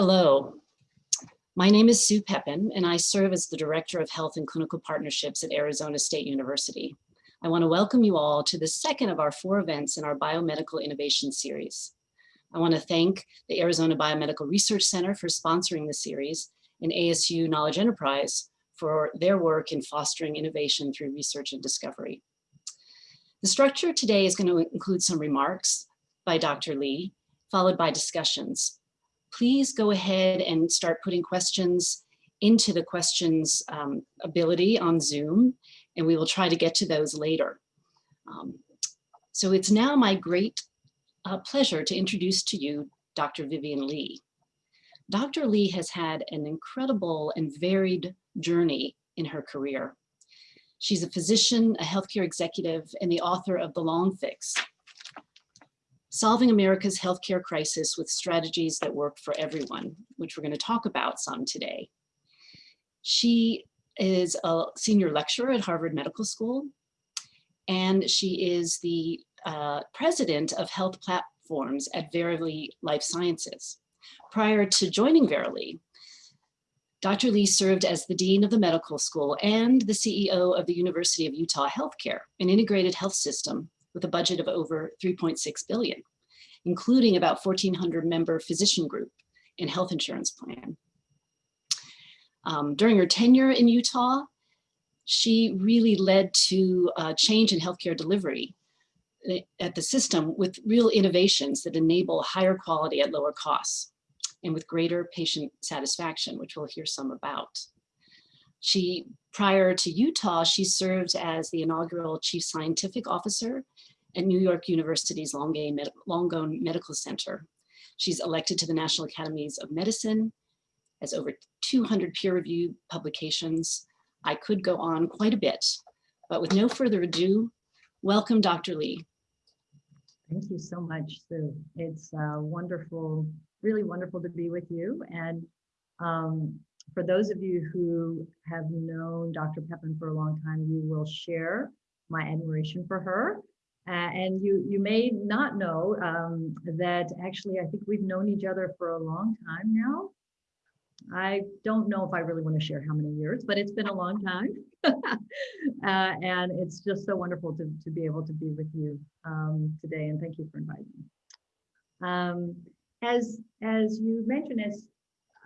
Hello, my name is Sue Pepin, and I serve as the Director of Health and Clinical Partnerships at Arizona State University. I want to welcome you all to the second of our four events in our Biomedical Innovation Series. I want to thank the Arizona Biomedical Research Center for sponsoring the series and ASU Knowledge Enterprise for their work in fostering innovation through research and discovery. The structure today is going to include some remarks by Dr. Lee, followed by discussions. Please go ahead and start putting questions into the questions um, ability on Zoom, and we will try to get to those later. Um, so it's now my great uh, pleasure to introduce to you Dr. Vivian Lee. Dr. Lee has had an incredible and varied journey in her career. She's a physician, a healthcare executive, and the author of The Long Fix, Solving America's Healthcare Crisis with Strategies That Work for Everyone, which we're going to talk about some today. She is a senior lecturer at Harvard Medical School, and she is the uh, president of health platforms at Verily Life Sciences. Prior to joining Verily, Dr. Lee served as the Dean of the Medical School and the CEO of the University of Utah Healthcare, an integrated health system with a budget of over 3.6 billion, including about 1400 member physician group and health insurance plan. Um, during her tenure in Utah, she really led to a change in healthcare delivery eh, at the system with real innovations that enable higher quality at lower costs and with greater patient satisfaction, which we'll hear some about. She, prior to Utah, she served as the inaugural chief scientific officer at New York University's Langone Medical Center. She's elected to the National Academies of Medicine, has over 200 peer-reviewed publications. I could go on quite a bit, but with no further ado, welcome Dr. Lee. Thank you so much, Sue. It's uh, wonderful really wonderful to be with you. And um, for those of you who have known Dr. Pepin for a long time, you will share my admiration for her. Uh, and you, you may not know um, that actually, I think we've known each other for a long time now. I don't know if I really want to share how many years, but it's been a long time. uh, and it's just so wonderful to, to be able to be with you um, today. And thank you for inviting me. Um, as as you mentioned, as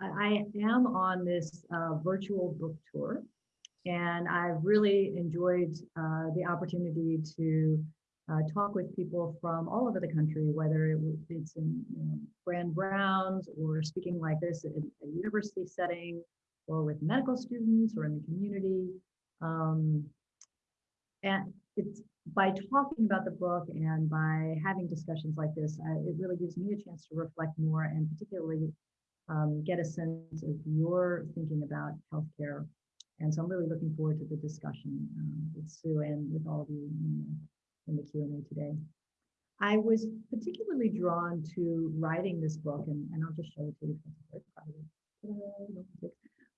I am on this uh, virtual book tour, and I've really enjoyed uh, the opportunity to uh, talk with people from all over the country, whether it's in you know, Grand Rounds or speaking like this in a university setting, or with medical students or in the community. Um, and it's by talking about the book and by having discussions like this, I, it really gives me a chance to reflect more and particularly um, get a sense of your thinking about healthcare. And so I'm really looking forward to the discussion um, with Sue and with all of you in the, in the Q&A today. I was particularly drawn to writing this book, and, and I'll just show it to you.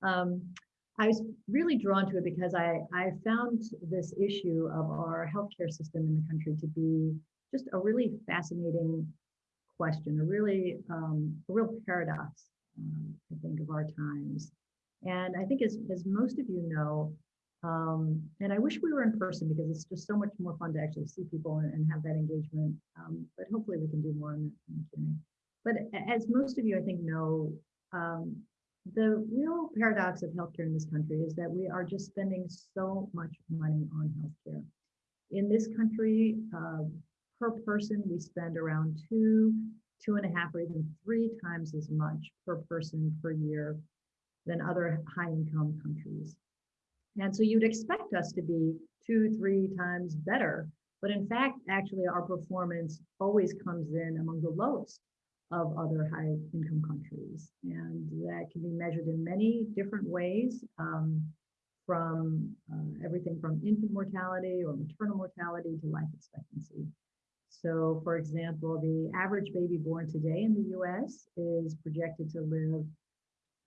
Um, I was really drawn to it because I, I found this issue of our healthcare system in the country to be just a really fascinating question, a really um, a real paradox, um, I think, of our times. And I think as, as most of you know, um, and I wish we were in person because it's just so much more fun to actually see people and, and have that engagement. Um, but hopefully we can do more in the, in the. But as most of you, I think, know, um, the real paradox of healthcare in this country is that we are just spending so much money on healthcare. In this country, uh, per person, we spend around two, two and a half, or even three times as much per person per year than other high income countries. And so you'd expect us to be two, three times better. But in fact, actually, our performance always comes in among the lowest of other high income countries. And that can be measured in many different ways um, from uh, everything from infant mortality or maternal mortality to life expectancy. So for example, the average baby born today in the US is projected to live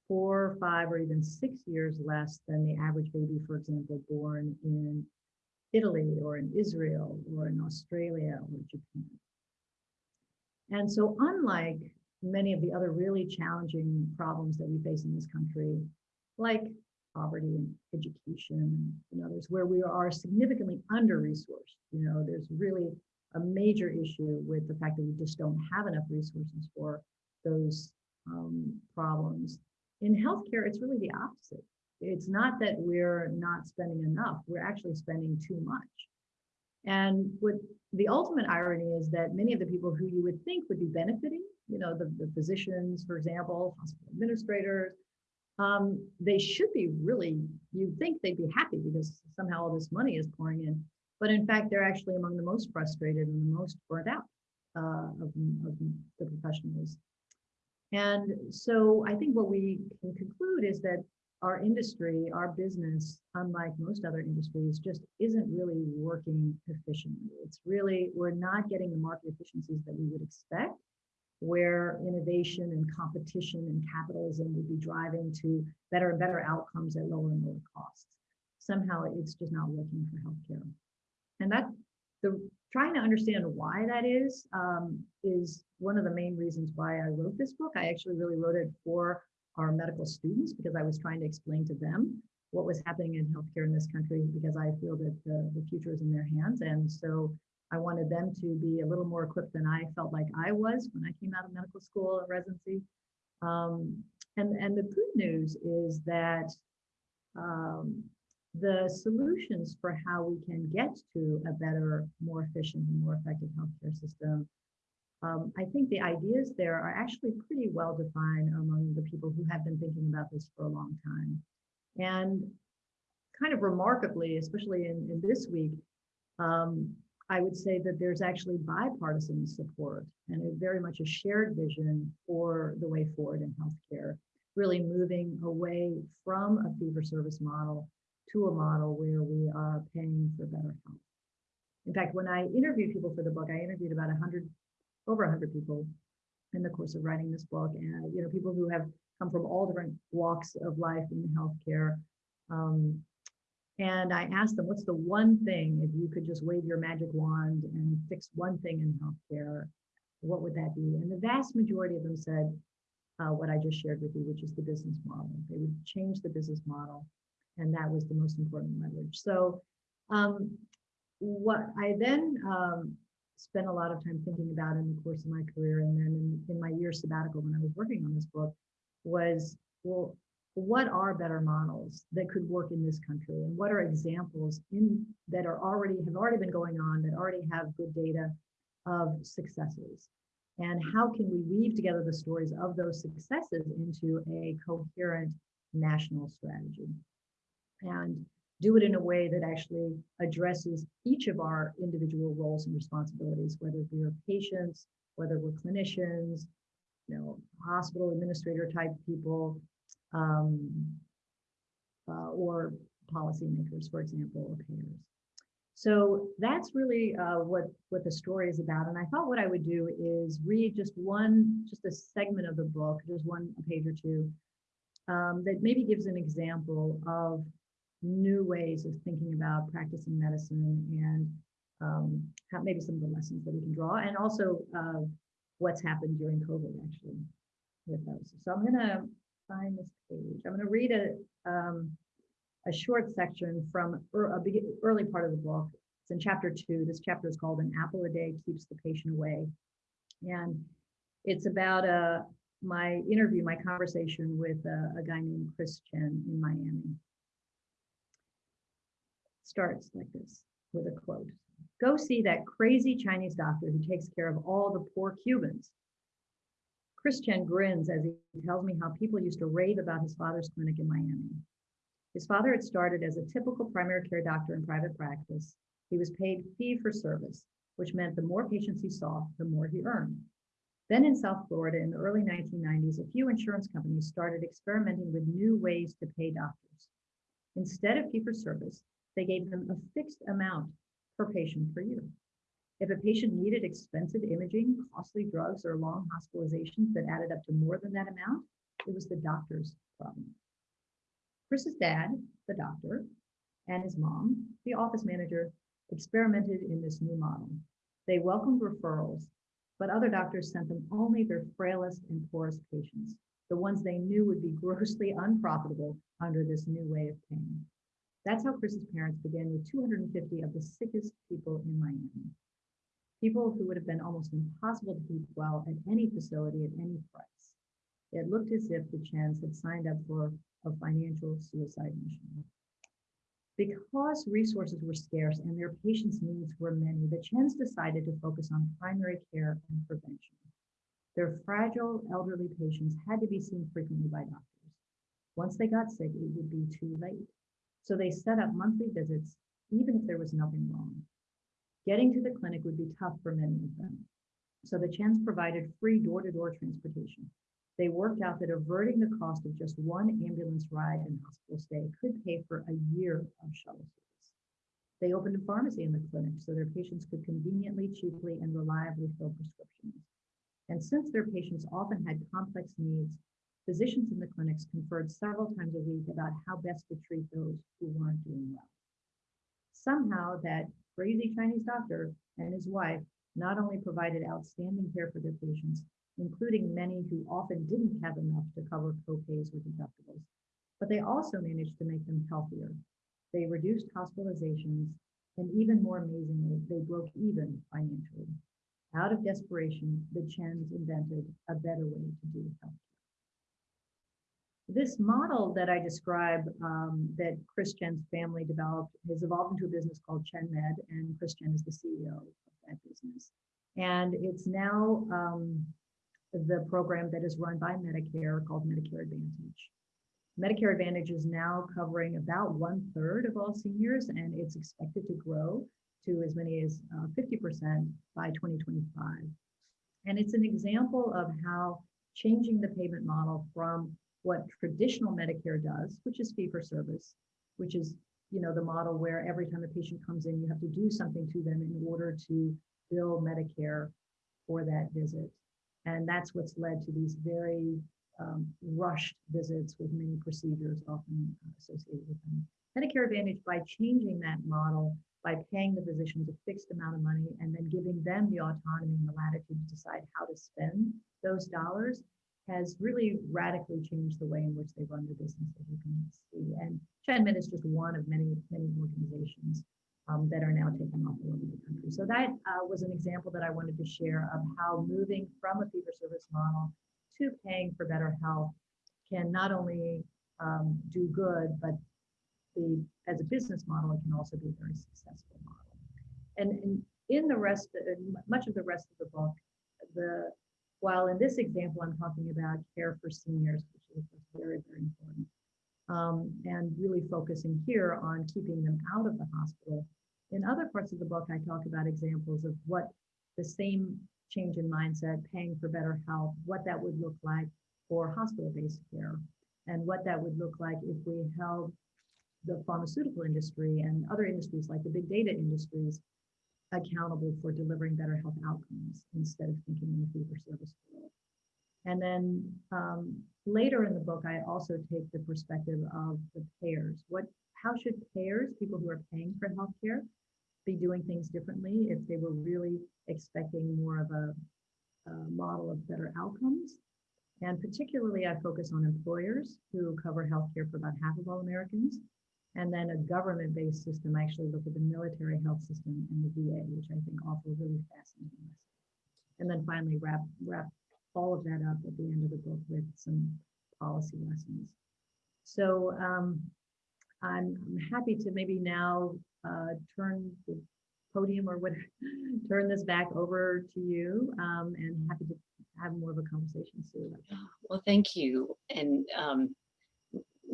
four, five, or even six years less than the average baby, for example, born in Italy or in Israel or in Australia or Japan. And so unlike many of the other really challenging problems that we face in this country, like poverty and education and others, where we are significantly under-resourced. You know, there's really a major issue with the fact that we just don't have enough resources for those um, problems. In healthcare, it's really the opposite. It's not that we're not spending enough, we're actually spending too much. And what the ultimate irony is that many of the people who you would think would be benefiting, you know, the, the physicians, for example, hospital administrators, um, they should be really, you'd think they'd be happy because somehow all this money is pouring in. But in fact, they're actually among the most frustrated and the most burnt out uh, of, of the professionals. And so I think what we can conclude is that our industry, our business, unlike most other industries, just isn't really working efficiently. It's really, we're not getting the market efficiencies that we would expect, where innovation and competition and capitalism would be driving to better and better outcomes at lower and lower costs. Somehow it's just not working for healthcare. And that the trying to understand why that is um, is one of the main reasons why I wrote this book. I actually really wrote it for our medical students because I was trying to explain to them what was happening in healthcare in this country because I feel that the, the future is in their hands. And so I wanted them to be a little more equipped than I felt like I was when I came out of medical school and residency. Um, and, and the good news is that um, the solutions for how we can get to a better, more efficient and more effective healthcare system um, I think the ideas there are actually pretty well defined among the people who have been thinking about this for a long time. And kind of remarkably, especially in, in this week, um, I would say that there's actually bipartisan support and a very much a shared vision for the way forward in healthcare, really moving away from a fee for service model to a model where we are paying for better health. In fact, when I interviewed people for the book, I interviewed about 100 over 100 people in the course of writing this book. And you know people who have come from all different walks of life in healthcare um, and i asked them what's the one thing if you could just wave your magic wand and fix one thing in healthcare what would that be? And the vast majority of them said uh, what i just shared with you which is the business model. They would change the business model and that was the most important leverage. So um, what i then um, spent a lot of time thinking about in the course of my career and then in, in my year sabbatical when I was working on this book was, well, what are better models that could work in this country? And what are examples in that are already have already been going on that already have good data of successes? And how can we weave together the stories of those successes into a coherent national strategy and do it in a way that actually addresses each of our individual roles and responsibilities, whether we're patients, whether we're clinicians, you know, hospital administrator type people, um, uh, or policymakers, for example, or payers. So that's really uh, what what the story is about. And I thought what I would do is read just one, just a segment of the book, just one page or two, um, that maybe gives an example of new ways of thinking about practicing medicine and um, how, maybe some of the lessons that we can draw and also uh, what's happened during COVID actually with those. So I'm going to find this page. I'm going to read a, um, a short section from a big, early part of the book. It's in chapter two. This chapter is called An Apple a Day Keeps the Patient Away. And it's about uh, my interview, my conversation with uh, a guy named Chris Chen in Miami starts like this with a quote. Go see that crazy Chinese doctor who takes care of all the poor Cubans. Chris Chen grins as he tells me how people used to rave about his father's clinic in Miami. His father had started as a typical primary care doctor in private practice. He was paid fee for service, which meant the more patients he saw, the more he earned. Then in South Florida in the early 1990s, a few insurance companies started experimenting with new ways to pay doctors. Instead of fee for service, they gave them a fixed amount per patient per year. If a patient needed expensive imaging, costly drugs, or long hospitalizations that added up to more than that amount, it was the doctor's problem. Chris's dad, the doctor, and his mom, the office manager, experimented in this new model. They welcomed referrals but other doctors sent them only their frailest and poorest patients, the ones they knew would be grossly unprofitable under this new way of paying. That's how Chris's parents began with 250 of the sickest people in Miami. People who would have been almost impossible to keep well at any facility at any price. It looked as if the Chens had signed up for a financial suicide mission. Because resources were scarce and their patients' needs were many, the Chens decided to focus on primary care and prevention. Their fragile elderly patients had to be seen frequently by doctors. Once they got sick, it would be too late. So they set up monthly visits, even if there was nothing wrong. Getting to the clinic would be tough for many of them. So the Chens provided free door-to-door -door transportation. They worked out that averting the cost of just one ambulance ride and hospital stay could pay for a year of shuttle service. They opened a pharmacy in the clinic so their patients could conveniently, cheaply, and reliably fill prescriptions. And since their patients often had complex needs, physicians in the clinics conferred several times a week about how best to treat those who weren't doing well. Somehow that crazy Chinese doctor and his wife not only provided outstanding care for their patients, including many who often didn't have enough to cover copays or deductibles. But they also managed to make them healthier. They reduced hospitalizations, and even more amazingly, they broke even financially. Out of desperation, the Chens invented a better way to do healthcare. This model that I describe um, that Chris Chen's family developed has evolved into a business called ChenMed, and Chris Chen is the CEO of that business. And it's now um, the program that is run by Medicare called Medicare Advantage. Medicare Advantage is now covering about one third of all seniors, and it's expected to grow to as many as 50% uh, by 2025. And it's an example of how changing the payment model from what traditional Medicare does, which is fee for service, which is you know the model where every time a patient comes in, you have to do something to them in order to bill Medicare for that visit. And that's what's led to these very um, rushed visits with many procedures often associated with them. Medicare Advantage, by changing that model, by paying the physicians a fixed amount of money and then giving them the autonomy and the latitude to decide how to spend those dollars, has really radically changed the way in which they run their business, as you can see. And ChenMed is just one of many, many organizations um, that are now taking off all over the country. So that uh, was an example that I wanted to share of how moving from a fee-for-service model to paying for better health can not only um, do good, but the, as a business model, it can also be a very successful model. And, and in the rest, uh, much of the rest of the book, the while in this example, I'm talking about care for seniors, which is very, very important, um, and really focusing here on keeping them out of the hospital. In other parts of the book, I talk about examples of what the same change in mindset, paying for better health, what that would look like for hospital-based care, and what that would look like if we held the pharmaceutical industry and other industries like the big data industries accountable for delivering better health outcomes instead of thinking in the fee-for-service world. And then um, later in the book, I also take the perspective of the payers. What, how should payers, people who are paying for healthcare, be doing things differently if they were really expecting more of a, a model of better outcomes. And particularly, I focus on employers who cover healthcare for about half of all Americans. And then a government-based system, actually look at the military health system and the VA, which I think offer really fascinating lessons. And then finally wrap, wrap all of that up at the end of the book with some policy lessons. So um, I'm, I'm happy to maybe now uh, turn the podium or whatever, turn this back over to you um, and happy to have more of a conversation, Sue. Well, thank you. And um,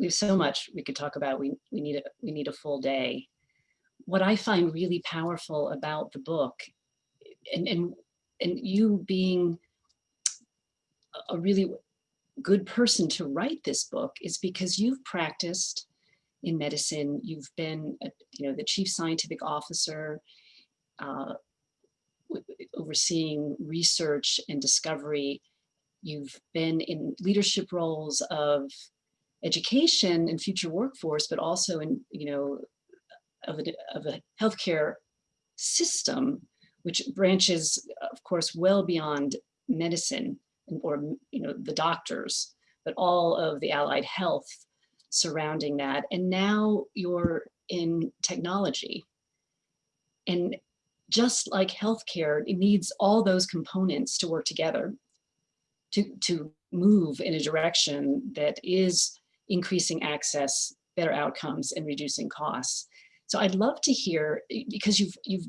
have so much we could talk about. We, we, need a, we need a full day. What I find really powerful about the book and, and, and you being a really good person to write this book is because you've practiced in medicine. You've been, you know, the chief scientific officer, uh, overseeing research and discovery. You've been in leadership roles of education and future workforce, but also in, you know, of a, of a healthcare system which branches, of course, well beyond medicine or you know the doctors, but all of the allied health surrounding that. And now you're in technology. And just like healthcare, it needs all those components to work together to, to move in a direction that is increasing access, better outcomes, and reducing costs. So I'd love to hear, eh, because you've, you've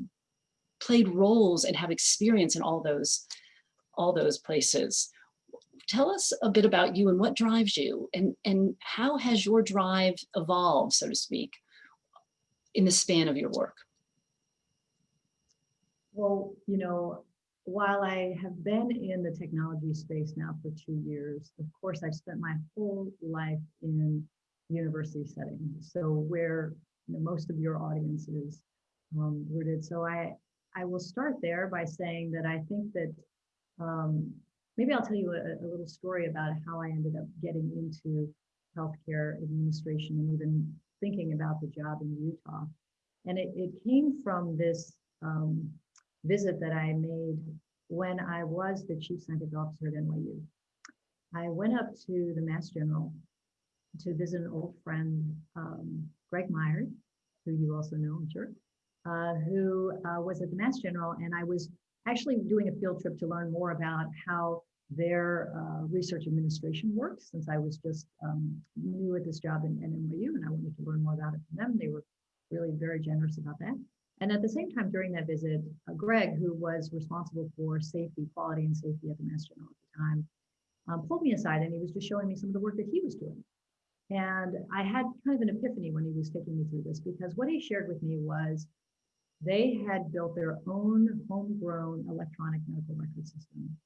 played roles and have experience in all those, all those places. Tell us a bit about you and what drives you and, and how has your drive evolved, so to speak, in the span of your work? Well, you know, while I have been in the technology space now for two years, of course, I've spent my whole life in university settings. So where you know, most of your audience is um, rooted. So I, I will start there by saying that I think that um, maybe I'll tell you a, a, little story about how I ended up getting into healthcare administration and even thinking about the job in Utah. And it, it came from this um, visit that I made when I was the chief scientific officer at NYU. I went up to the Mass General to visit an old friend, um, Greg Myers, who you also know, I'm sure, uh, who uh, was at the Mass General. And I was actually doing a field trip to learn more about how their uh, research administration works, since I was just um, new at this job in, in NYU and I wanted to learn more about it from them. They were really very generous about that. And at the same time, during that visit, uh, Greg, who was responsible for safety, quality and safety at the Mass General at the time, um, pulled me aside and he was just showing me some of the work that he was doing. And I had kind of an epiphany when he was taking me through this because what he shared with me was they had built their own homegrown electronic medical record system.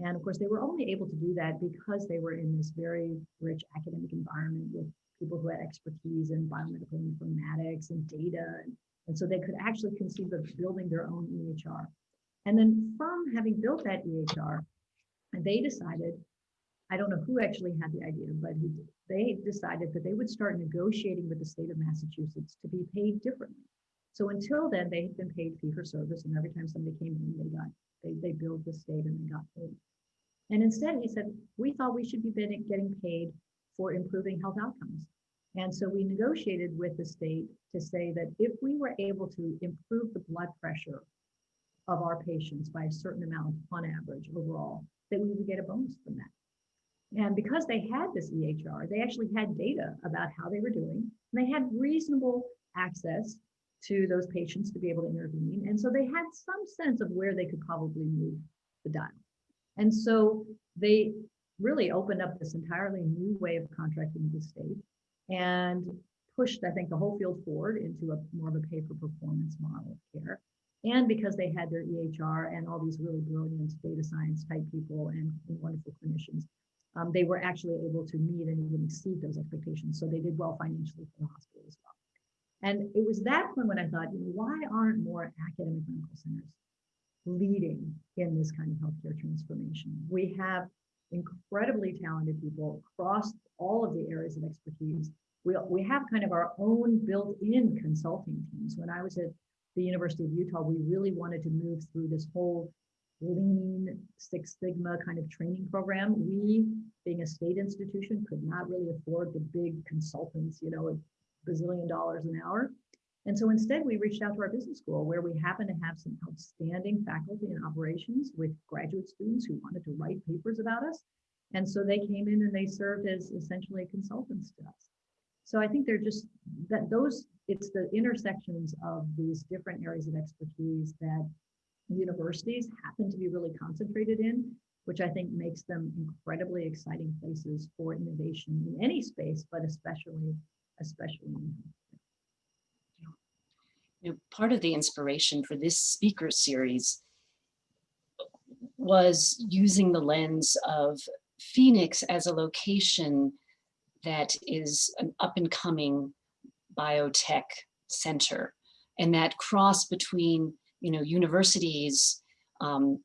And of course, they were only able to do that because they were in this very rich academic environment with people who had expertise in biomedical informatics and data. And, and so they could actually conceive of building their own EHR. And then from having built that EHR, they decided, I don't know who actually had the idea, but they decided that they would start negotiating with the state of Massachusetts to be paid differently. So until then, they had been paid fee for service, and every time somebody came in, they got they, they billed the state and they got paid. And instead, he said, we thought we should be getting paid for improving health outcomes. And so we negotiated with the state to say that if we were able to improve the blood pressure of our patients by a certain amount on average overall, that we would get a bonus from that. And because they had this EHR, they actually had data about how they were doing. And they had reasonable access to those patients to be able to intervene. And so they had some sense of where they could probably move the dial. And so they really opened up this entirely new way of contracting with the state and pushed, I think, the whole field forward into a more of a pay for performance model of care. And because they had their EHR and all these really brilliant data science type people and, and wonderful clinicians, um, they were actually able to meet and even exceed those expectations. So they did well financially for the hospital as well. And it was that point when I thought, you know, why aren't more academic medical centers leading in this kind of healthcare transformation? We have incredibly talented people across all of the areas of expertise. We, we have kind of our own built-in consulting teams. When I was at the University of Utah, we really wanted to move through this whole lean Six Sigma kind of training program. We, being a state institution, could not really afford the big consultants, you know, a bazillion dollars an hour. And so instead, we reached out to our business school where we happen to have some outstanding faculty in operations with graduate students who wanted to write papers about us. And so they came in and they served as essentially consultants to us. So I think they're just that those, it's the intersections of these different areas of expertise that universities happen to be really concentrated in, which I think makes them incredibly exciting places for innovation in any space, but especially, especially in you know, part of the inspiration for this speaker series was using the lens of Phoenix as a location that is an up and coming biotech center. And that cross between you know, universities, um,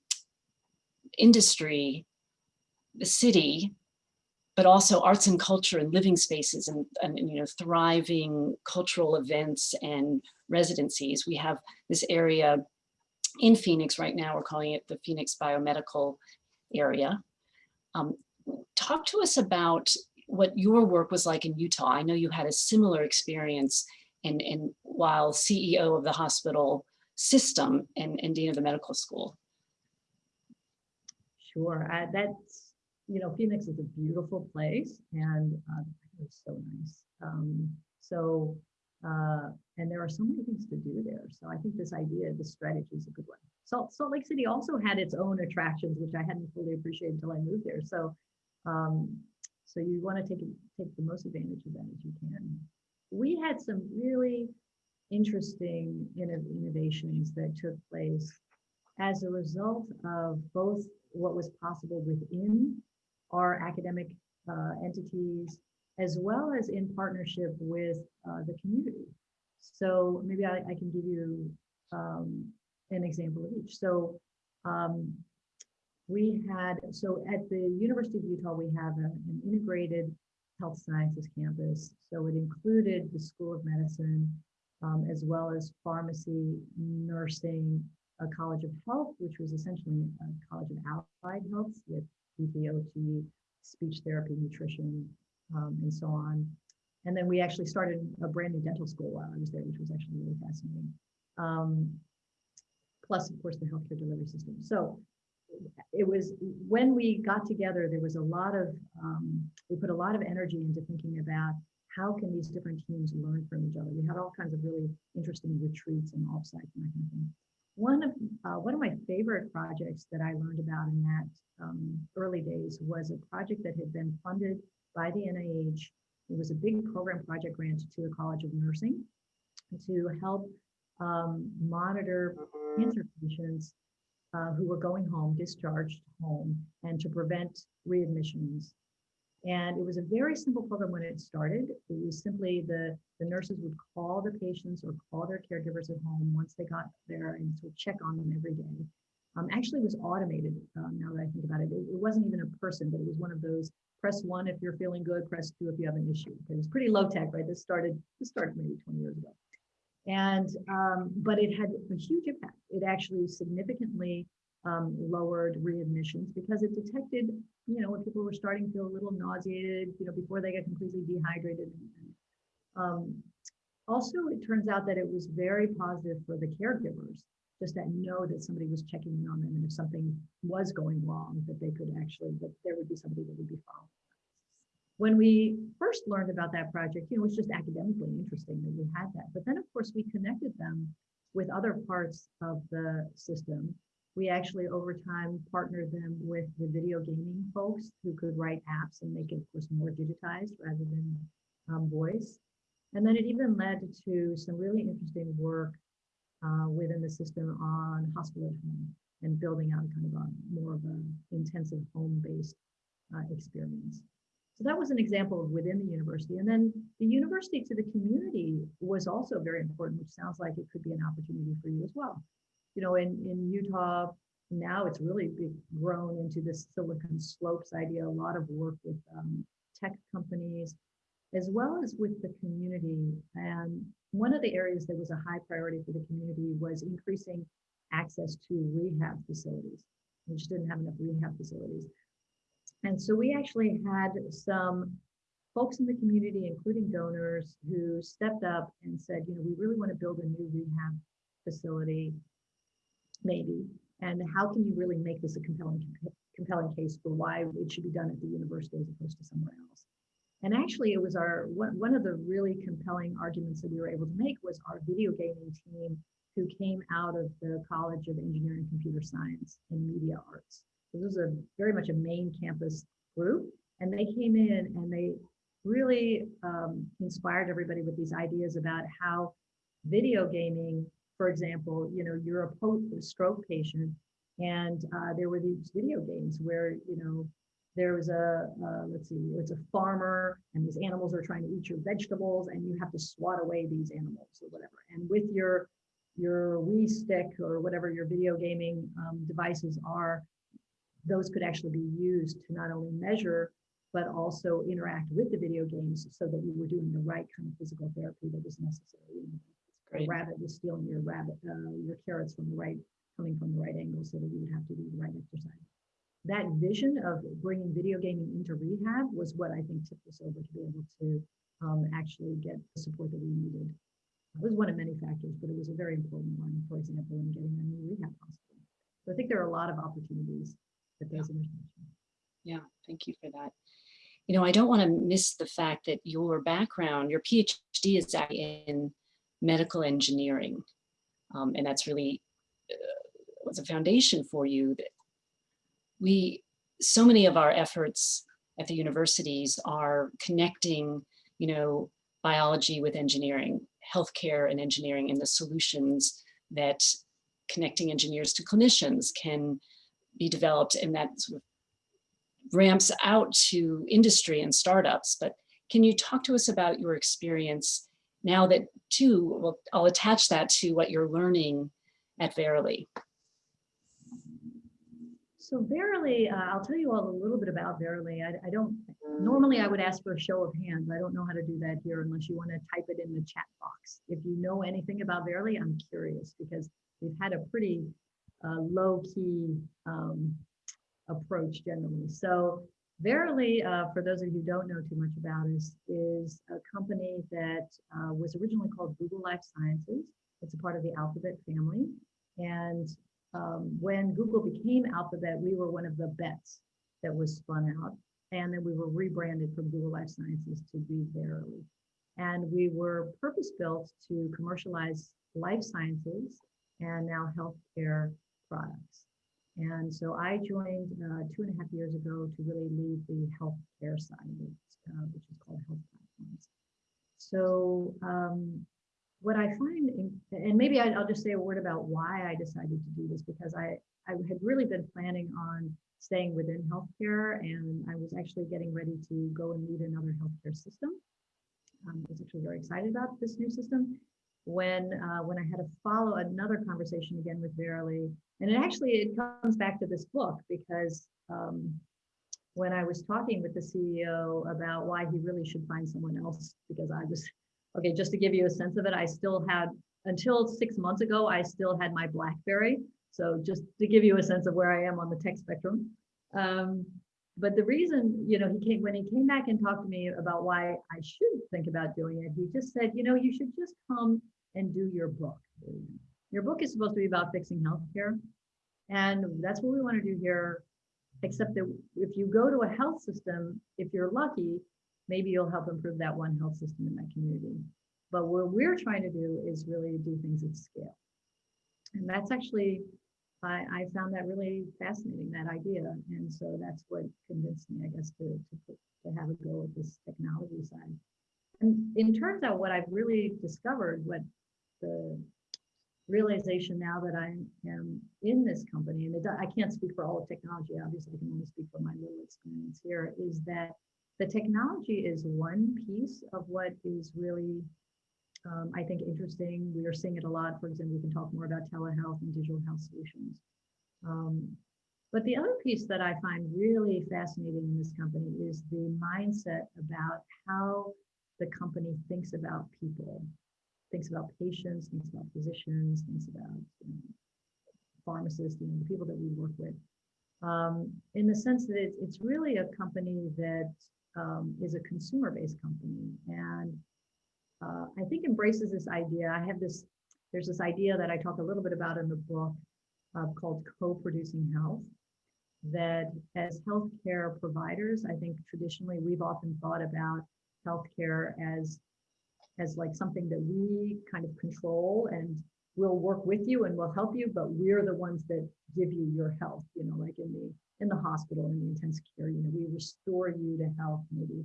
industry, the city, but also arts and culture and living spaces and, and, you know thriving cultural events and residencies. We have this area in Phoenix right now. We're calling it the Phoenix Biomedical Area. Um, talk to us about what your work was like in Utah. I know you had a similar experience and, and while CEO of the hospital system and, and dean of the medical school. Sure, uh, that's, you know, Phoenix is a beautiful place and uh, it's so nice. Um, so, uh, and there are so many things to do there. So I think this idea, this strategy is a good one. Salt, Salt Lake City also had its own attractions, which I hadn't fully appreciated until I moved there. So, um, so you want to take take the most advantage of that as you can. We had some really interesting innovations that took place as a result of both what was possible within our academic uh, entities, as well as in partnership with uh, the community. So maybe I, I can give you um, an example of each. So um, we had, so at the University of Utah, we have a, an integrated health sciences campus. So it included the School of Medicine, um, as well as pharmacy, nursing, a College of Health, which was essentially a College of Allied Health with PTOT, speech therapy, nutrition, um, and so on. And then we actually started a brand new dental school while I was there, which was actually really fascinating. Um, plus, of course, the healthcare delivery system. So it was when we got together, there was a lot of, um, we put a lot of energy into thinking about how can these different teams learn from each other. We had all kinds of really interesting retreats and offsites and that kind of thing. One of uh, one of my favorite projects that I learned about in that um, early days was a project that had been funded by the NIH. It was a big program project grant to the College of Nursing to help um, monitor cancer patients uh, who were going home, discharged home, and to prevent readmissions and it was a very simple program when it started. It was simply the, the nurses would call the patients or call their caregivers at home once they got there and sort of check on them every day. Um, actually, it was automated um, now that I think about it. it. it. wasn't even a person, but it was one of those press one if you're feeling good, press two if you have an issue. It was pretty low tech, right? This started, this started maybe 20 years ago. And, um, but it had a huge impact. It actually significantly um, lowered readmissions because it detected, you know, when people were starting to feel a little nauseated, you know, before they get completely dehydrated. Um, also, it turns out that it was very positive for the caregivers, just that know that somebody was checking in on them, and if something was going wrong, that they could actually, that there would be somebody that would be following. When we first learned about that project, you know, it was just academically interesting that we had that. But then, of course, we connected them with other parts of the system we actually over time partnered them with the video gaming folks who could write apps and make it, of course, more digitized rather than um, voice. And then it even led to some really interesting work uh, within the system on hospital at home and building out kind of a more of an intensive home-based uh, experience. So that was an example of within the university. And then the university to the community was also very important, which sounds like it could be an opportunity for you as well you know, in, in Utah, now it's really grown into this Silicon Slopes idea, a lot of work with um, tech companies, as well as with the community. And one of the areas that was a high priority for the community was increasing access to rehab facilities. We just didn't have enough rehab facilities. And so we actually had some folks in the community, including donors, who stepped up and said, you know, we really want to build a new rehab facility maybe, and how can you really make this a compelling compelling case for why it should be done at the university as opposed to somewhere else. And actually, it was our one, of the really compelling arguments that we were able to make was our video gaming team who came out of the College of Engineering, Computer Science, and Media Arts. So this was a very much a main campus group, and they came in and they really um, inspired everybody with these ideas about how video gaming for example, you know, you're a stroke patient and uh, there were these video games where, you know, there was a, uh, let's see, it's a farmer and these animals are trying to eat your vegetables and you have to swat away these animals or whatever. And with your, your Wii stick or whatever your video gaming um, devices are, those could actually be used to not only measure, but also interact with the video games so that you were doing the right kind of physical therapy that was necessary. Rabbit was stealing your rabbit, uh, your carrots from the right coming from the right angle so that you would have to do the right exercise. That vision of bringing video gaming into rehab was what I think tipped us over to be able to um, actually get the support that we needed. It was one of many factors, but it was a very important one, for example, in getting a new rehab hospital. So I think there are a lot of opportunities at those intersections. Yeah, thank you for that. You know, I don't want to miss the fact that your background, your PhD is in medical engineering. Um, and that's really uh, was a foundation for you. That we, so many of our efforts at the universities are connecting, you know, biology with engineering, healthcare and engineering and the solutions that connecting engineers to clinicians can be developed and that sort of ramps out to industry and startups. But can you talk to us about your experience now that too, well, I'll attach that to what you're learning at Verily. So Verily, uh, I'll tell you all a little bit about Verily. I, I, don't, normally I would ask for a show of hands. I don't know how to do that here unless you want to type it in the chat box. If you know anything about Verily, I'm curious because we've had a pretty uh, low key um, approach generally. So Verily, uh, for those of you who don't know too much about us, is a company that uh, was originally called Google Life Sciences. It's a part of the Alphabet family. And um, when Google became Alphabet, we were one of the bets that was spun out. And then we were rebranded from Google Life Sciences to be Verily. And we were purpose built to commercialize life sciences and now healthcare products. And so I joined uh, two and a half years ago to really lead the healthcare side it, uh, which is called Health Platforms. So um, what I find, in, and maybe I, will just say a word about why I decided to do this, because I, I had really been planning on staying within healthcare, and I was actually getting ready to go and lead another healthcare system. Um, I was actually very excited about this new system when uh, when I had to follow another conversation again with Verily, and it actually it comes back to this book because um, when I was talking with the CEO about why he really should find someone else, because I was okay, just to give you a sense of it, I still had until six months ago, I still had my BlackBerry. So just to give you a sense of where I am on the tech spectrum. Um, but the reason, you know, he came when he came back and talked to me about why I should think about doing it, he just said, you know, you should just come and do your book. Your book is supposed to be about fixing healthcare. And that's what we want to do here. Except that if you go to a health system, if you're lucky, maybe you'll help improve that one health system in that community. But what we're trying to do is really do things at scale. And that's actually, I, I found that really fascinating, that idea. And so that's what convinced me, I guess, to, to, to have a go at this technology side. And it turns out what I've really discovered, what the realization now that I am in this company, and it, I can't speak for all of technology, obviously I can only speak for my little experience here, is that the technology is one piece of what is really, um, I think, interesting. We are seeing it a lot. For example, we can talk more about telehealth and digital health solutions. Um, but the other piece that I find really fascinating in this company is the mindset about how the company thinks about people thinks about patients, thinks about physicians, thinks about you know, pharmacists, you know, the people that we work with. Um, in the sense that it's, it's really a company that um, is a consumer-based company and uh, I think embraces this idea. I have this, there's this idea that I talk a little bit about in the book uh, called co-producing health that as healthcare providers, I think traditionally we've often thought about healthcare as as like something that we kind of control and we'll work with you and we'll help you, but we're the ones that give you your health, you know, like in the in the hospital in the intensive care, know, we restore you to health maybe.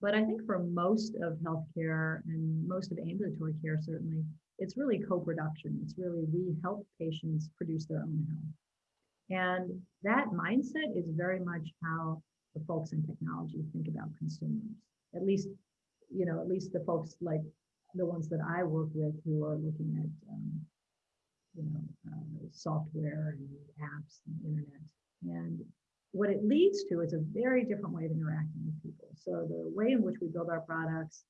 But I think for most of healthcare and most of ambulatory care, certainly, it's really co-production. It's really we help patients produce their own health. And that mindset is very much how the folks in technology think about consumers, at least you know, at least the folks like the ones that I work with who are looking at, um, you know, uh, software and apps and internet. And what it leads to is a very different way of interacting with people. So the way in which we build our products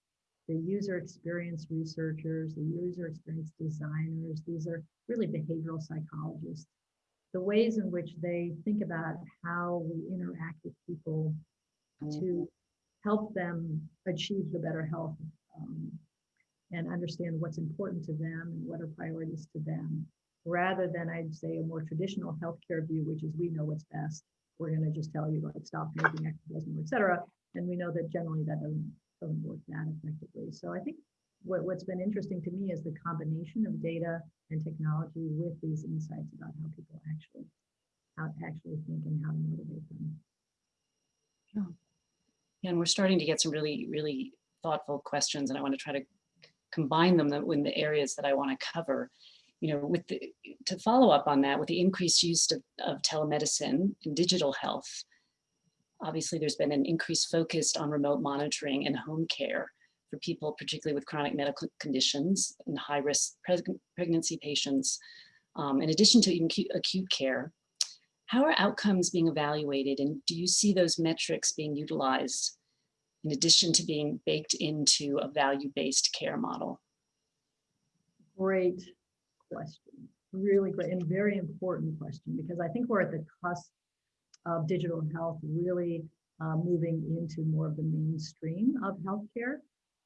the user experience researchers, the user experience designers. These are really behavioral psychologists. The ways in which they think about how we interact with people to help them achieve the better health um, and understand what's important to them and what are priorities to them, rather than I'd say a more traditional healthcare view, which is we know what's best. We're going to just tell you like stop smoking, exercise more, et cetera. And we know that generally that doesn't doesn't work that effectively. So I think what, what's been interesting to me is the combination of data and technology with these insights about how people actually how to actually think and how to motivate them. Yeah, and we're starting to get some really, really thoughtful questions, and I want to try to combine them uh, in the areas that I want to cover. You know, with the, to follow up on that, with the increased use of, of telemedicine and digital health, obviously there's been an increased focus on remote monitoring and home care for people, particularly with chronic medical conditions and high risk pregnancy patients. Um, in addition to acute, acute care, how are outcomes being evaluated and do you see those metrics being utilized in addition to being baked into a value-based care model? Great question. Really great and very important question because I think we're at the cusp of digital health really uh, moving into more of the mainstream of healthcare.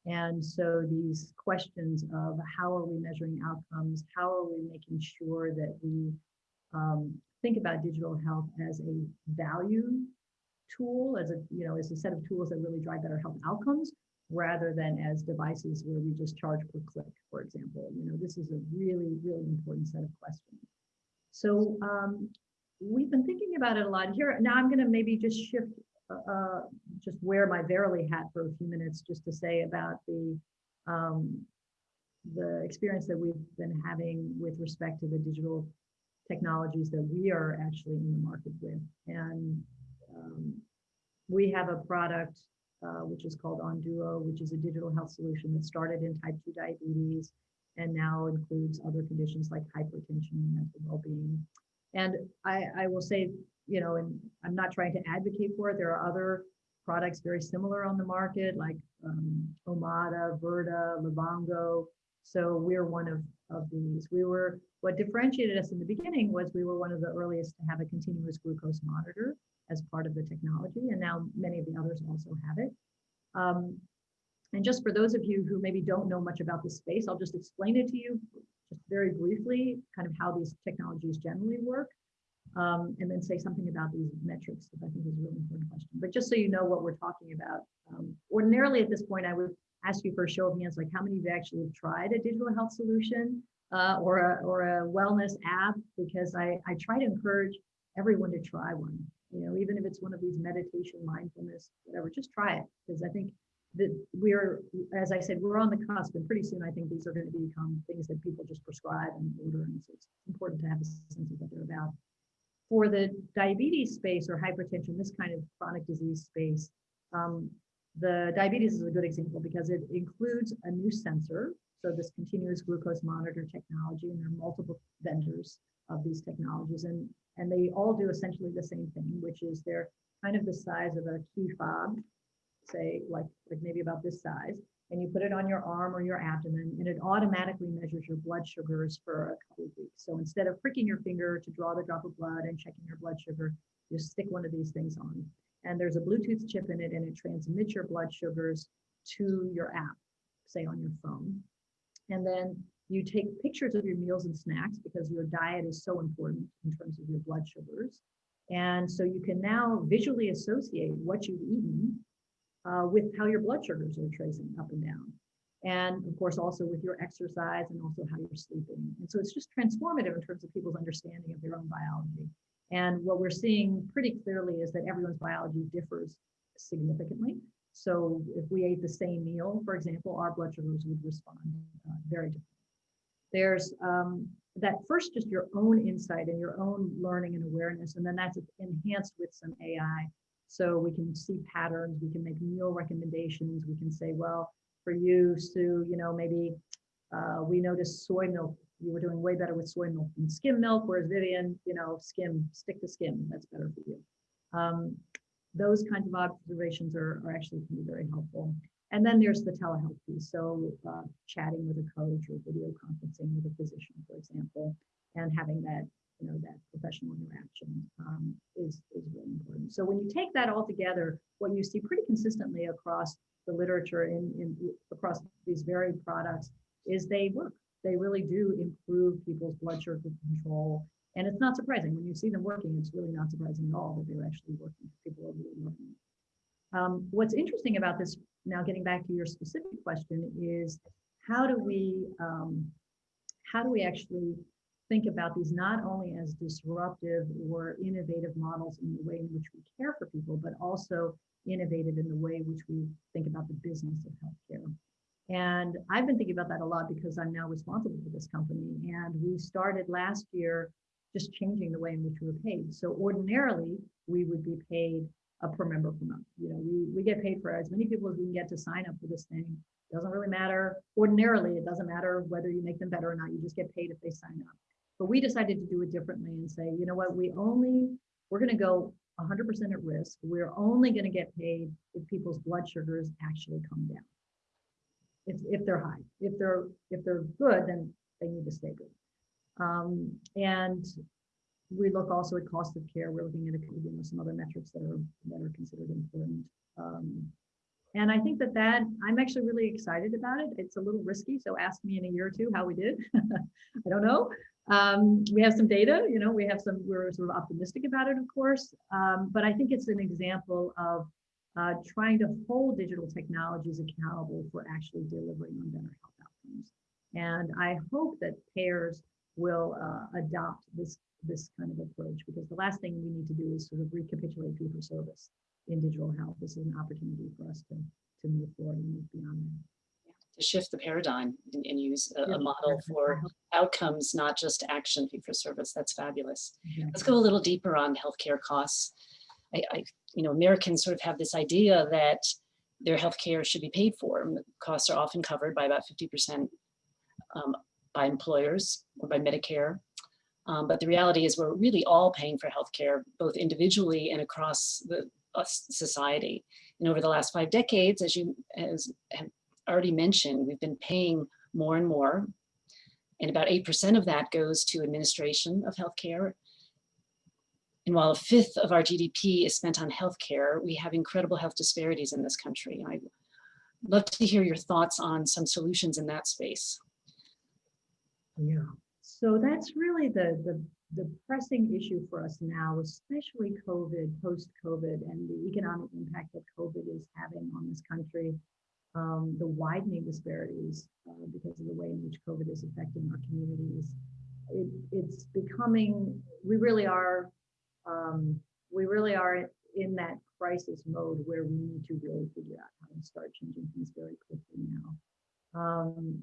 And so these questions of how are we measuring outcomes? How are we making sure that we um, think about digital health as a value tool, as a, you know, as a set of tools that really drive better health outcomes, rather than as devices where we just charge per click, for example. You know, this is a really, really important set of questions. So um, we've been thinking about it a lot here. Now I'm going to maybe just shift, uh, uh, just wear my Verily hat for a few minutes, just to say about the um, the experience that we've been having with respect to the digital technologies that we are actually in the market with. And um, we have a product uh, which is called Onduo, which is a digital health solution that started in type 2 diabetes and now includes other conditions like hypertension and mental well-being. And I, I will say, you know, and I'm not trying to advocate for it. There are other products very similar on the market, like um, Omada, Virta, Livongo. So we're one of, of these. We were, what differentiated us in the beginning was we were one of the earliest to have a continuous glucose monitor as part of the technology. And now many of the others also have it. Um, and just for those of you who maybe don't know much about the space, I'll just explain it to you just very briefly, kind of how these technologies generally work, um, and then say something about these metrics, that I think is a really important question. But just so you know what we're talking about, um, ordinarily at this point, I would ask you for a show of hands, like how many of you actually have tried a digital health solution uh, or, a, or a wellness app, because I, I try to encourage everyone to try one, you know, even if it's one of these meditation, mindfulness, whatever, just try it, because I think that we're, as I said, we're on the cusp, and pretty soon I think these are going to become things that people just prescribe and order, and so it's important to have a sense of what they're about. For the diabetes space or hypertension, this kind of chronic disease space, um, the diabetes is a good example because it includes a new sensor, so this continuous glucose monitor technology, and there are multiple vendors of these technologies, and and they all do essentially the same thing, which is they're kind of the size of a key fob say like, like maybe about this size, and you put it on your arm or your abdomen, and it automatically measures your blood sugars for a couple of weeks. So instead of pricking your finger to draw the drop of blood and checking your blood sugar, you stick one of these things on. And there's a Bluetooth chip in it, and it transmits your blood sugars to your app, say on your phone. And then you take pictures of your meals and snacks because your diet is so important in terms of your blood sugars. And so you can now visually associate what you've eaten uh, with how your blood sugars are tracing up and down. And of course, also with your exercise and also how you're sleeping. And so it's just transformative in terms of people's understanding of their own biology. And what we're seeing pretty clearly is that everyone's biology differs significantly. So if we ate the same meal, for example, our blood sugars would respond uh, very differently. There's um, that first, just your own insight and your own learning and awareness, and then that's enhanced with some AI so we can see patterns, we can make meal recommendations, we can say, well, for you, Sue, you know, maybe uh, we noticed soy milk, you were doing way better with soy milk than skim milk, whereas Vivian, you know, skim, stick to skim, that's better for you. Um, those kinds of observations are, are actually can be very helpful. And then there's the telehealth piece. So uh, chatting with a coach or video conferencing with a physician, for example, and having that, you know, that professional interaction um, is, is really important. So when you take that all together, what you see pretty consistently across the literature in, in across these varied products is they work. They really do improve people's blood sugar control. And it's not surprising when you see them working, it's really not surprising at all that they're actually working. People are really working. Um, what's interesting about this, now getting back to your specific question, is how do we um, how do we actually think about these not only as disruptive or innovative models in the way in which we care for people, but also innovative in the way which we think about the business of healthcare. And I've been thinking about that a lot because I'm now responsible for this company. And we started last year just changing the way in which we were paid. So ordinarily, we would be paid a per member per month. You know, we, we get paid for as many people as we can get to sign up for this thing. It Doesn't really matter. Ordinarily, it doesn't matter whether you make them better or not. You just get paid if they sign up. But we decided to do it differently and say, you know what, we only, we're going to go 100% at risk. We're only going to get paid if people's blood sugars actually come down. If, if they're high, if they're if they're good, then they need to stay good. Um, and we look also at cost of care. We're looking at you know, some other metrics that are that are considered important. Um, and I think that that I'm actually really excited about it. It's a little risky, so ask me in a year or two how we did. I don't know. Um, we have some data, you know, we have some, we're sort of optimistic about it, of course, um, but I think it's an example of uh, trying to hold digital technologies accountable for actually delivering on better health outcomes. And I hope that payers will uh, adopt this, this kind of approach because the last thing we need to do is sort of recapitulate fee for service in digital health. This is an opportunity for us to, to move forward and move beyond that to shift the paradigm and, and use a, a, model for outcomes, not just action fee for service. That's fabulous. Let's go a little deeper on healthcare costs. I, I, you know, Americans sort of have this idea that their healthcare should be paid for. Costs are often covered by about 50% um, by employers or by Medicare. Um, but the reality is we're really all paying for healthcare, both individually and across the uh, society. And over the last five decades, as you as already mentioned, we've been paying more and more, and about 8% of that goes to administration of healthcare. And while a fifth of our GDP is spent on healthcare, we have incredible health disparities in this country. I'd love to hear your thoughts on some solutions in that space. Yeah, so that's really the, the, the pressing issue for us now, especially COVID, post-COVID, and the economic impact that COVID is having on this country um, the widening disparities uh, because of the way in which COVID is affecting our communities. It, it's becoming, we really are, um, we really are in that crisis mode where we need to really figure out how to start changing things very quickly now. Um,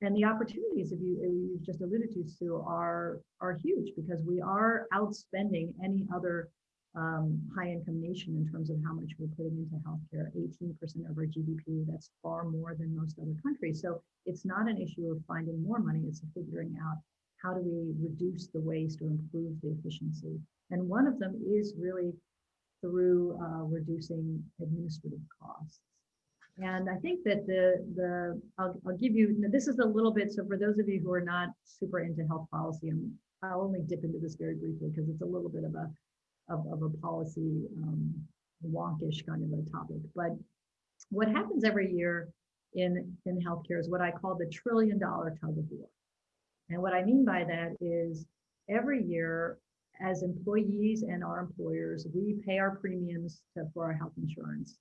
and the opportunities, if you, you just alluded to, Sue, are, are huge because we are outspending any other um, high income nation in terms of how much we're putting into healthcare, 18% of our GDP, that's far more than most other countries. So it's not an issue of finding more money, it's figuring out how do we reduce the waste or improve the efficiency. And one of them is really through uh, reducing administrative costs. And I think that the, the I'll, I'll give you, this is a little bit, so for those of you who are not super into health policy, I'll only dip into this very briefly because it's a little bit of a of, of a policy um, wonkish kind of a topic. But what happens every year in, in healthcare is what I call the trillion dollar tug of war. And what I mean by that is every year as employees and our employers, we pay our premiums to, for our health insurance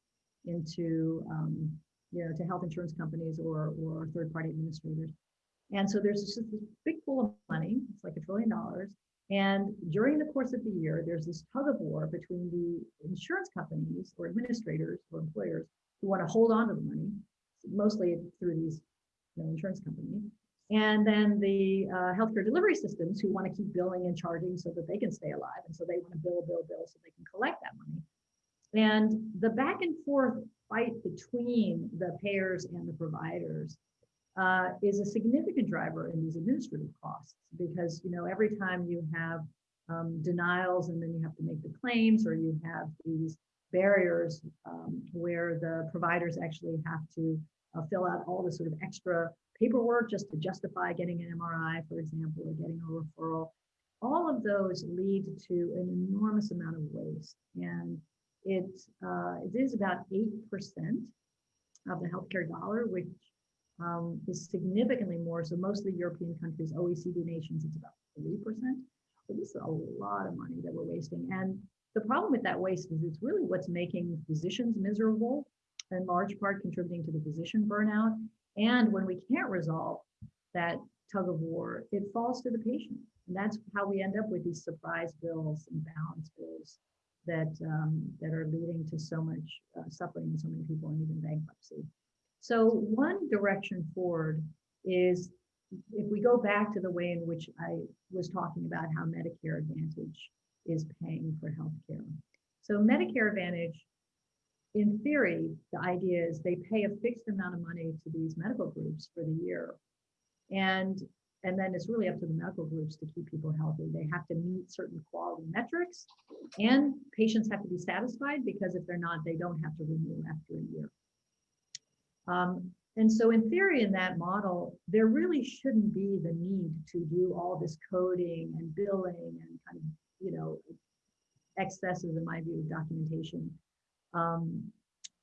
into, um, you know, to health insurance companies or, or third party administrators. And so there's just this big pool of money, it's like a trillion dollars, and during the course of the year, there's this tug of war between the insurance companies or administrators or employers who want to hold on to the money, mostly through these you know, insurance companies, and then the uh, healthcare delivery systems who want to keep billing and charging so that they can stay alive. And so they want to bill, bill, bill so they can collect that money. And the back and forth fight between the payers and the providers uh, is a significant driver in these administrative costs because you know every time you have um, denials and then you have to make the claims or you have these barriers um, where the providers actually have to uh, fill out all the sort of extra paperwork just to justify getting an MRI, for example, or getting a referral. All of those lead to an enormous amount of waste. And it, uh, it is about 8% of the healthcare dollar, which um, is significantly more. So most of the European countries, OECD nations, it's about 3%. So this is a lot of money that we're wasting. And the problem with that waste is it's really what's making physicians miserable, in large part contributing to the physician burnout. And when we can't resolve that tug of war, it falls to the patient. And that's how we end up with these surprise bills and balance bills that um, that are leading to so much uh, suffering in so many people and even bankruptcy. So one direction forward is if we go back to the way in which I was talking about how Medicare Advantage is paying for healthcare. So Medicare Advantage, in theory, the idea is they pay a fixed amount of money to these medical groups for the year. And and then it's really up to the medical groups to keep people healthy. They have to meet certain quality metrics and patients have to be satisfied because if they're not, they don't have to renew after a year. Um, and so in theory, in that model, there really shouldn't be the need to do all this coding and billing and kind of, you know, excesses in my view of documentation. Um,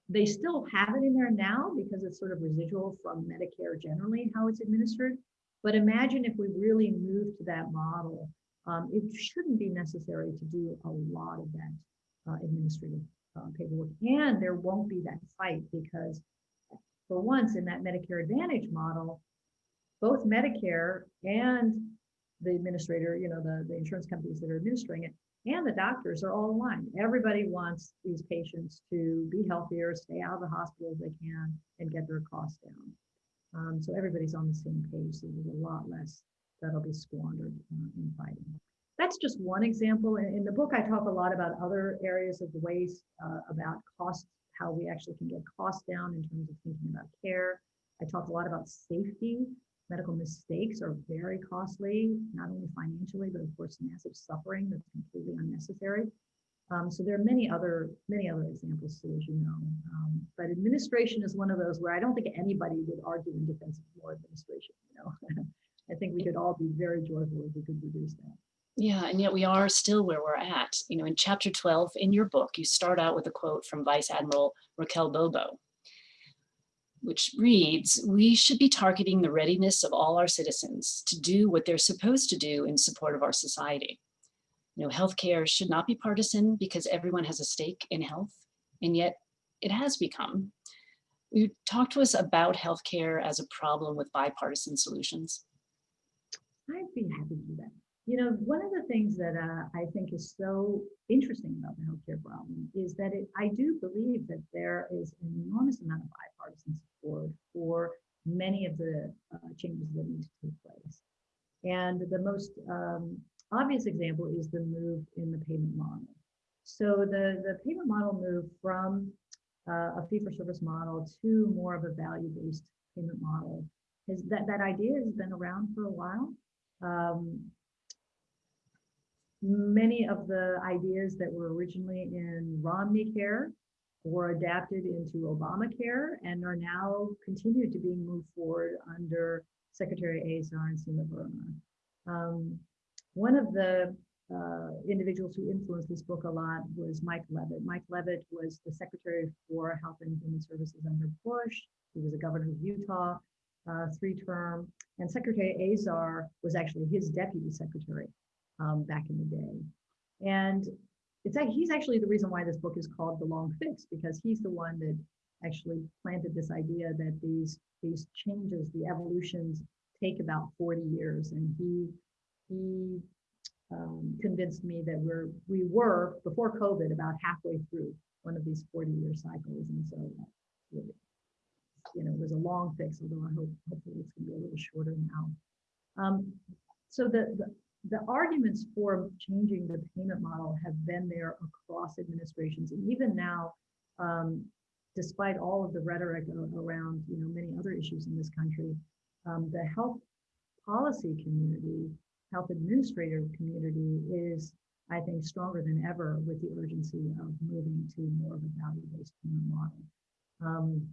they still have it in there now because it's sort of residual from Medicare generally, how it's administered. But imagine if we really move to that model, um, it shouldn't be necessary to do a lot of that uh, administrative uh, paperwork. And there won't be that fight because for once in that Medicare Advantage model, both Medicare and the administrator, you know, the, the insurance companies that are administering it, and the doctors are all aligned. Everybody wants these patients to be healthier, stay out of the hospital if they can, and get their costs down. Um, so everybody's on the same page. So there's a lot less that'll be squandered uh, in fighting. That's just one example. In, the book, I talk a lot about other areas of waste, uh, about cost how we actually can get costs down in terms of thinking about care. I talk a lot about safety. Medical mistakes are very costly, not only financially, but of course, massive suffering that's completely unnecessary. Um, so there are many other many other examples too, as you know. Um, but administration is one of those where I don't think anybody would argue in defense of more administration. You know, I think we could all be very joyful if we could reduce that. Yeah, and yet we are still where we're at. You know, in chapter 12 in your book, you start out with a quote from Vice Admiral Raquel Bono, which reads, we should be targeting the readiness of all our citizens to do what they're supposed to do in support of our society. You know, healthcare should not be partisan because everyone has a stake in health, and yet it has become. You talk to us about healthcare as a problem with bipartisan solutions. I'd be happy to do that. You know, one of the things that uh, I think is so interesting about the healthcare problem is that it, I do believe that there is an enormous amount of bipartisan support for many of the uh, changes that need to take place. And the most um, obvious example is the move in the payment model. So the, the payment model moved from uh, a fee-for-service model to more of a value-based payment model. Is that, that idea has been around for a while. Um, many of the ideas that were originally in Romney Care were adapted into Obamacare and are now continued to be moved forward under Secretary Azar and Seema Verma. Um, one of the uh, individuals who influenced this book a lot was Mike Leavitt. Mike Leavitt was the Secretary for Health and Human Services under Bush. He was a governor of Utah, uh, three term, and Secretary Azar was actually his deputy secretary um, back in the day. And it's he's actually the reason why this book is called The Long Fix, because he's the one that actually planted this idea that these these changes, the evolutions take about 40 years. And he he um, convinced me that we're we were before COVID about halfway through one of these 40 year cycles. And so you know, it was a long fix, although I hope hopefully it's gonna be a little shorter now. Um, so the, the the arguments for changing the payment model have been there across administrations. And even now, um, despite all of the rhetoric around you know many other issues in this country, um, the health policy community, health administrator community is I think, stronger than ever with the urgency of moving to more of a value-based payment model. Um,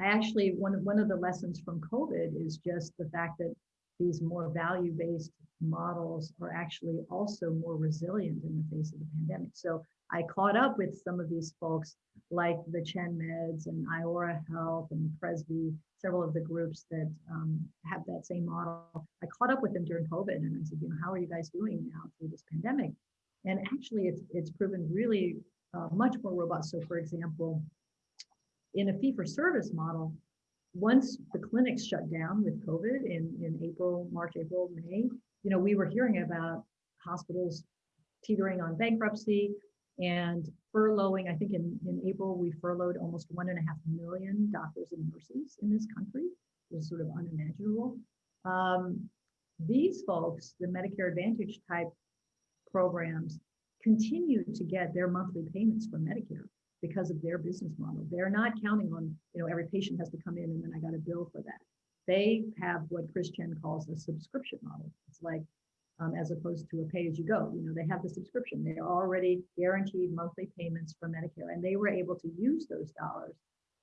I actually, one of, one of the lessons from COVID is just the fact that these more value-based models are actually also more resilient in the face of the pandemic. So I caught up with some of these folks like the Chen Meds and Iora Health and Presby, several of the groups that um, have that same model. I caught up with them during COVID and I said, you know, how are you guys doing now through this pandemic? And actually it's, it's proven really uh, much more robust. So for example, in a fee for service model, once the clinics shut down with COVID in, in April, March, April, May, you know, we were hearing about hospitals teetering on bankruptcy and furloughing. I think in, in April, we furloughed almost one and a half million doctors and nurses in this country. It was sort of unimaginable. Um, these folks, the Medicare Advantage type programs, continue to get their monthly payments from Medicare because of their business model. They're not counting on, you know, every patient has to come in and then I got a bill for that. They have what Chris Chen calls a subscription model. It's like, um, as opposed to a pay as you go, you know, they have the subscription. They are already guaranteed monthly payments from Medicare and they were able to use those dollars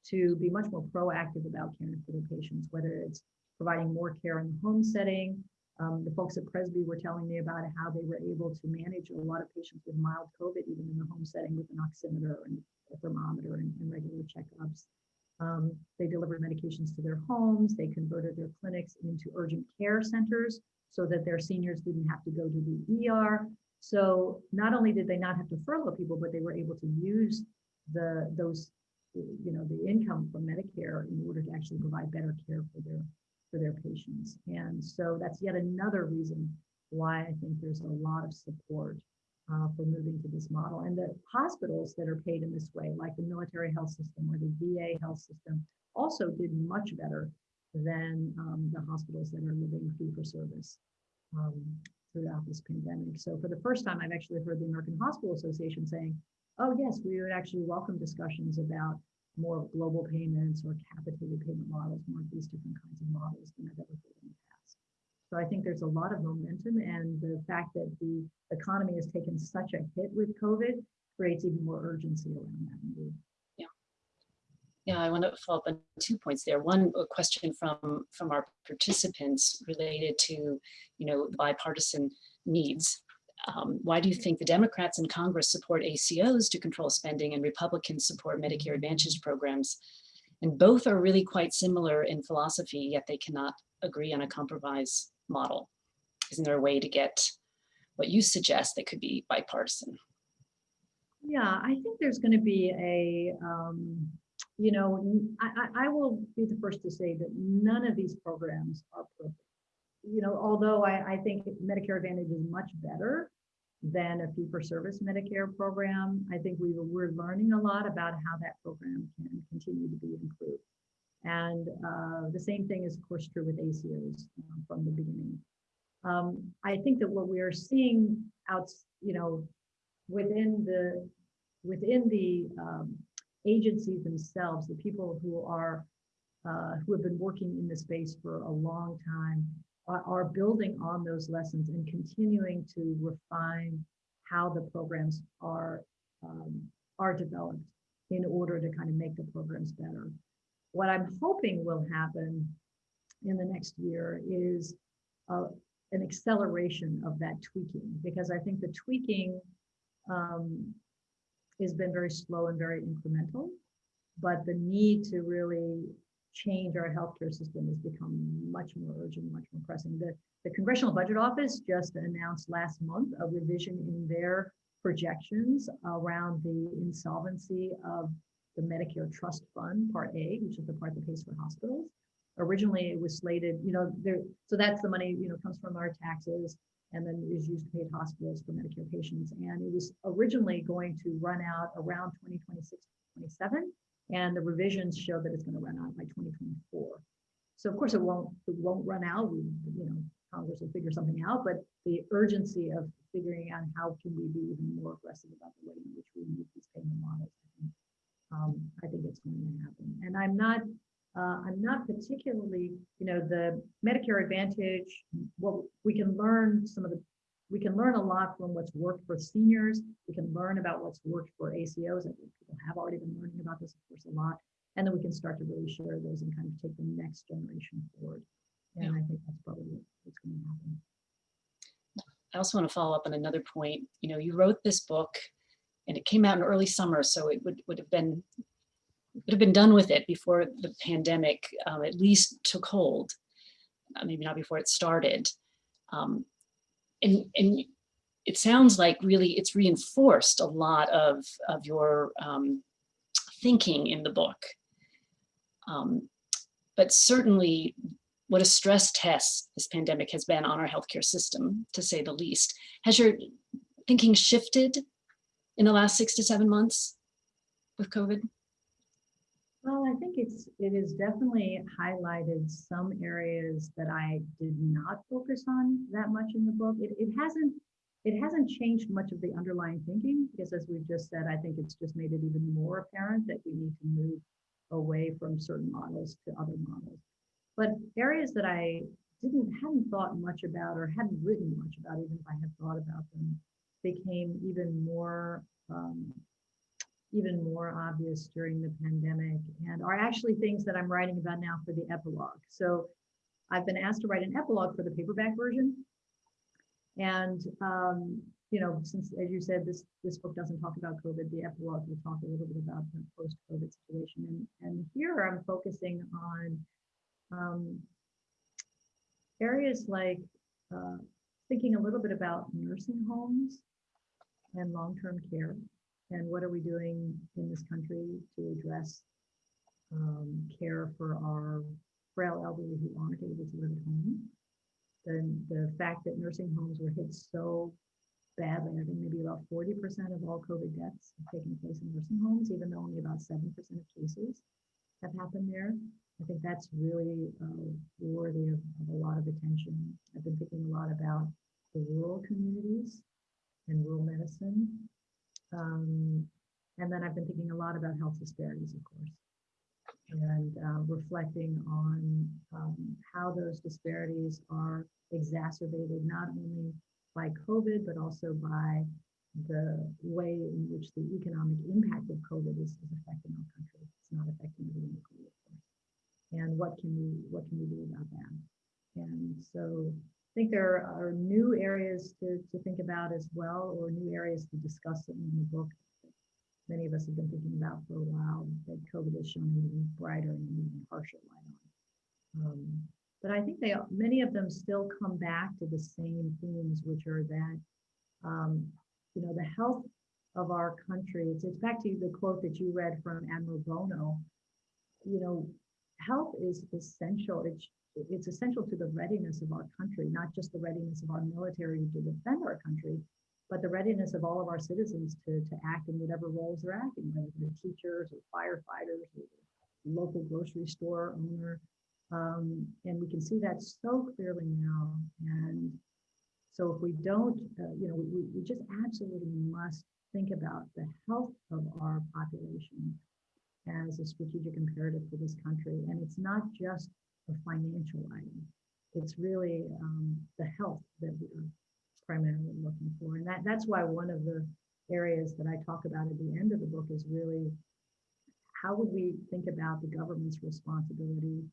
to be much more proactive about caring for their patients, whether it's providing more care in the home setting, um, the folks at Presby were telling me about how they were able to manage a lot of patients with mild COVID, even in the home setting with an oximeter and a thermometer and, and regular checkups. Um, they delivered medications to their homes. They converted their clinics into urgent care centers so that their seniors didn't have to go to the ER. So not only did they not have to furlough people, but they were able to use the those, you know, the income from Medicare in order to actually provide better care for their for their patients. And so that's yet another reason why I think there's a lot of support uh, for moving to this model. And the hospitals that are paid in this way, like the military health system or the VA health system, also did much better than um, the hospitals that are living fee for service um, throughout this pandemic. So for the first time, I've actually heard the American Hospital Association saying, oh yes, we would actually welcome discussions about more global payments or capitated payment models, more of these different kinds of models than I've ever heard in the past. So I think there's a lot of momentum and the fact that the economy has taken such a hit with COVID creates even more urgency around that. Yeah. Yeah, I want to follow up on two points there. One a question from from our participants related to, you know, bipartisan needs um, why do you think the Democrats in Congress support ACOs to control spending and Republicans support Medicare Advantage programs? And both are really quite similar in philosophy, yet they cannot agree on a compromise model. Isn't there a way to get what you suggest that could be bipartisan? Yeah, I think there's going to be a, um, you know, I, I will be the first to say that none of these programs are perfect you know, although I, I think Medicare Advantage is much better than a fee-for-service Medicare program, I think we we're learning a lot about how that program can continue to be improved. And uh, the same thing is, of course, true with ACOs um, from the beginning. Um, I think that what we are seeing out, you know, within the within the um, agencies themselves, the people who are uh, who have been working in the space for a long time are, are building on those lessons and continuing to refine how the programs are um, are developed in order to kind of make the programs better. What I'm hoping will happen in the next year is an acceleration of that tweaking because I think the tweaking um, has been very slow and very incremental, but the need to really change our healthcare system has become much more urgent, much more pressing. The, the Congressional Budget Office just announced last month a revision in their projections around the insolvency of the Medicare Trust Fund, Part A, which is the part that pays for hospitals. Originally, it was slated, you know, there. So that's the money, you know, comes from our taxes and then is used to pay hospitals for Medicare patients. And it was originally going to run out around 2026, 27 and the revisions show that it's going to run out by 2024. So of course it won't it won't run out. We you know Congress will figure something out, but the urgency of figuring out how can we be even more aggressive about the way in which we use these payment models, I think, um, I think it's going to happen. And I'm not uh, I'm not particularly, you know, the Medicare Advantage, well, we can learn some of the we can learn a lot from what's worked for seniors. We can learn about what's worked for ACOs. I think people have already been learning about this, of course, a lot. And then we can start to really share those and kind of take the next generation forward. And I think that's probably what- what's going to happen. I also want to follow up on another point. You know, you wrote this book and it came out in early summer, so it would, would have been would have been done with it before the pandemic um, at least took hold. Uh, maybe not before it started. Um, and, and it sounds like really it's reinforced a lot of, of your um, thinking in the book. Um, but certainly what a stress test this pandemic has been on our healthcare system, to say the least. Has your thinking shifted in the last six to seven months with COVID? Well, I think it's, it has definitely highlighted some areas that I did not focus on that much in the book. It, it hasn't, it hasn't changed much of the underlying thinking because as we've just said, I think it's just made it even more apparent that we need to move away from certain models to other models. But areas that I didn't, hadn't thought much about or hadn't written much about, even if I had thought about them, became even more um, even more obvious during the pandemic and are actually things that I'm writing about now for the epilogue. So I've been asked to write an epilogue for the paperback version. And, um, you know, since, as you said, this, this book doesn't talk about COVID, the epilogue will talk a little bit about the post-COVID situation. And, and here I'm focusing on um, areas like uh, thinking a little bit about nursing homes and long-term care and what are we doing in this country to address um, care for our frail elderly who aren't able to live at home. Then the fact that nursing homes were hit so badly, I think maybe about 40% of all COVID deaths have taken place in nursing homes, even though only about 7% of cases have happened there. I think that's really uh, worthy of, of a lot of attention. I've been thinking a lot about the rural communities and rural medicine um, and then I've been thinking a lot about health disparities, of course, and uh, reflecting on um, how those disparities are exacerbated not only by COVID, but also by the way in which the economic impact of COVID is, is affecting our country. It's not affecting everyone equally, of course. And what can we what can we do about that? And so think there are new areas to, to think about as well, or new areas to discuss in the book. Many of us have been thinking about for a while that COVID has shown an even brighter and even harsher light on. Um, but I think they many of them still come back to the same themes, which are that um, you know the health of our country. It's, it's back to the quote that you read from Admiral Bono. You know, health is essential. It's it's essential to the readiness of our country, not just the readiness of our military to defend our country, but the readiness of all of our citizens to, to act in whatever roles they're acting, whether they're teachers or firefighters or local grocery store owner. Um, and we can see that so clearly now. And so if we don't, uh, you know, we, we just absolutely must think about the health of our population as a strategic imperative for this country. And it's not just a financial item. It's really um, the health that we're primarily looking for. And that, that's why one of the areas that I talk about at the end of the book is really how would we think about the government's responsibility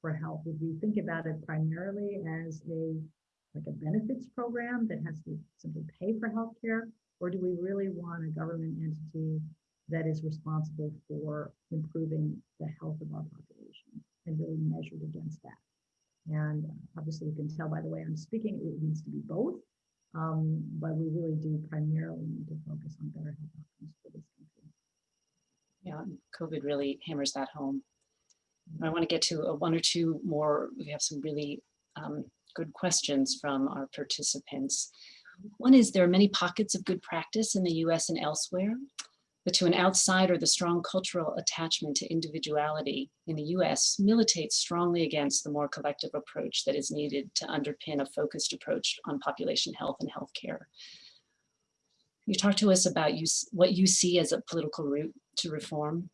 for health? Would we think about it primarily as a like a benefits program that has to simply pay for healthcare? Or do we really want a government entity that is responsible for improving the health of our population and really measured against that? And obviously you can tell by the way I'm speaking, it needs to be both. Um, but we really do primarily need to focus on better health outcomes for this country. Yeah, COVID really hammers that home. I want to get to a one or two more. We have some really um, good questions from our participants. One is there are many pockets of good practice in the US and elsewhere, but to an outsider, the strong cultural attachment to individuality in the US militates strongly against the more collective approach that is needed to underpin a focused approach on population health and healthcare. You talk to us about you, what you see as a political route to reform.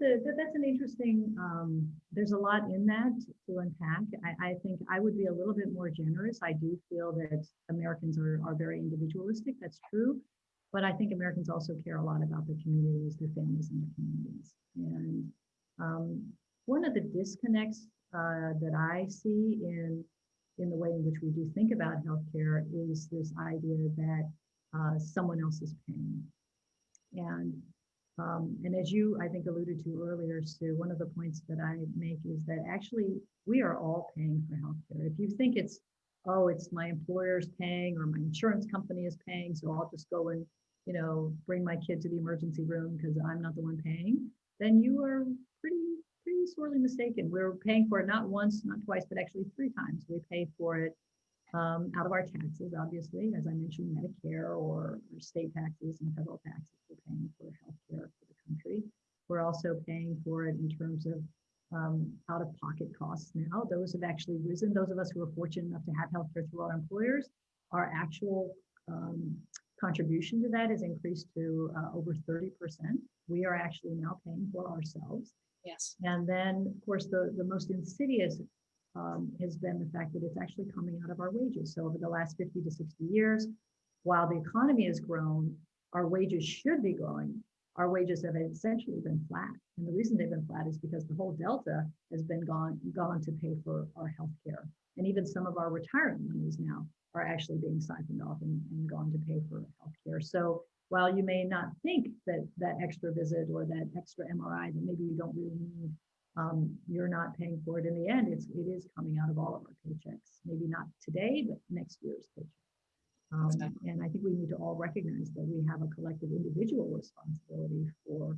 That- that's an interesting, um, there's a lot in that to unpack. I, I think I would be a little bit more generous. I do feel that Americans are, are very individualistic. That's true. But I think Americans also care a lot about their communities, their families and their communities. And um, one of the disconnects uh, that I see in, in the way in which we do think about healthcare is this idea that uh, someone else is paying. And um, and as you, I think, alluded to earlier, Sue, one of the points that I make is that actually we are all paying for healthcare. If you think it's, oh, it's my employer's paying or my insurance company is paying, so I'll just go and, you know, bring my kid to the emergency room because I'm not the one paying, then you are pretty, pretty sorely mistaken. We're paying for it not once, not twice, but actually three times. We pay for it um, out of our taxes, obviously, as I mentioned, Medicare or, or state taxes and federal taxes. We're paying for healthcare for the country. We're also paying for it in terms of um, out-of-pocket costs now. Those have actually risen. Those of us who are fortunate enough to have healthcare through our employers, our actual um, contribution to that has increased to uh, over 30%. We are actually now paying for ourselves. Yes. And then, of course, the, the most insidious um, has been the fact that it's actually coming out of our wages. So over the last 50 to 60 years, while the economy has grown, our wages should be growing. Our wages have essentially been flat. And the reason they've been flat is because the whole delta has been gone, gone to pay for our health care. And even some of our retirement monies now are actually being siphoned off and, and gone to pay for health care. So while you may not think that that extra visit or that extra MRI that maybe you don't really need um, you're not paying for it in the end. It's it is coming out of all of our paychecks. Maybe not today, but next year's paycheck. Um, Exactly. And I think we need to all recognize that we have a collective individual responsibility for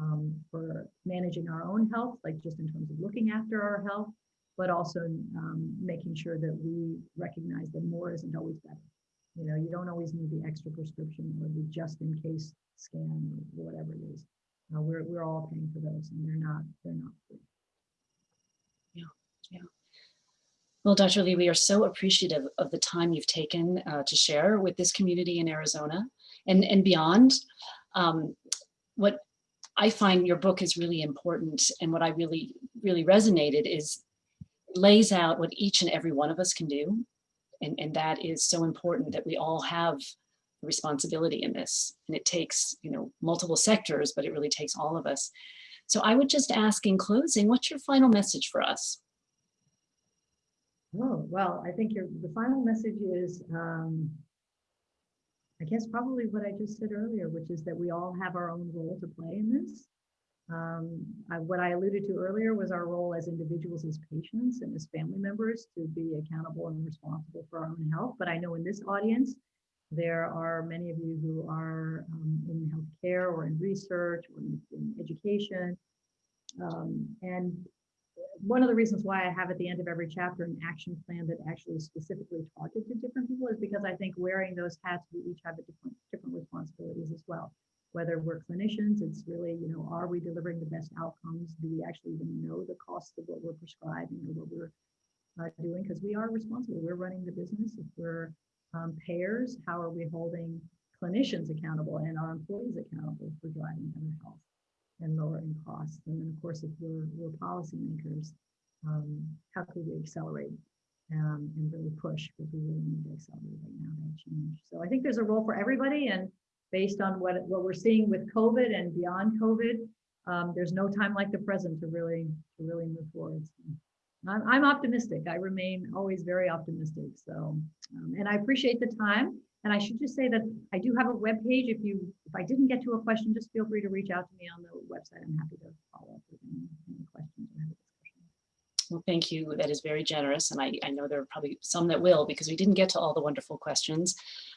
um, for managing our own health, like just in terms of looking after our health, but also um, making sure that we recognize that more isn't always better. You know, you don't always need the extra prescription or the just in case scan or whatever it is. Uh, we're we're all paying for those, and they're not they're not free. Yeah, yeah. Well, Dr. Lee, we are so appreciative of the time you've taken uh, to share with this community in Arizona and, and beyond. Um, what I find your book is really important and what I really, really resonated is lays out what each and every one of us can do. And, and that is so important that we all have responsibility in this. And it takes, you know, multiple sectors, but it really takes all of us. So I would just ask in closing, what's your final message for us? Oh well, I think your the final message is, um, I guess probably what I just said earlier, which is that we all have our own role to play in this. Um, I, what I alluded to earlier was our role as individuals, as patients, and as family members to be accountable and responsible for our own health. But I know in this audience, there are many of you who are um, in healthcare or in research or in, in education. Um, and one of the reasons why I have at the end of every chapter an action plan that actually specifically targeted to different people is because I think wearing those hats, we each have a different different responsibilities as well. Whether we're clinicians, it's really, you know, are we delivering the best outcomes? Do we actually even know the cost of what we're prescribing or what we're uh, doing? Because we are responsible. We're running the business. If we're um, payers, how are we holding clinicians accountable and our employees accountable for driving better health? and lowering costs. And then, of course, if we're, we're policymakers, um, how could we accelerate um, and really push because we really need to accelerate right now that change. So I think there's a role for everybody, and based on what what we're seeing with COVID and beyond COVID, um, there's no time like the present to really to really move forward. So I'm, I'm optimistic. I remain always very optimistic. So, um, and I appreciate the time. And I should just say that I do have a web page. If you, if I didn't get to a question, just feel free to reach out to me on the website. I'm happy to follow up with any, any questions have. Well, thank you. That is very generous. And I, I know there are probably some that will because we didn't get to all the wonderful questions.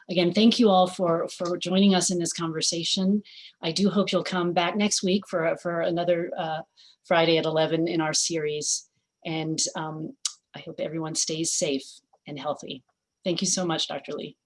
Again, thank you all for, for joining us in this conversation. I do hope you'll come back next week for, for another uh, Friday at 11 in our series. And um, I hope everyone stays safe and healthy. Thank you so much, Dr. Lee.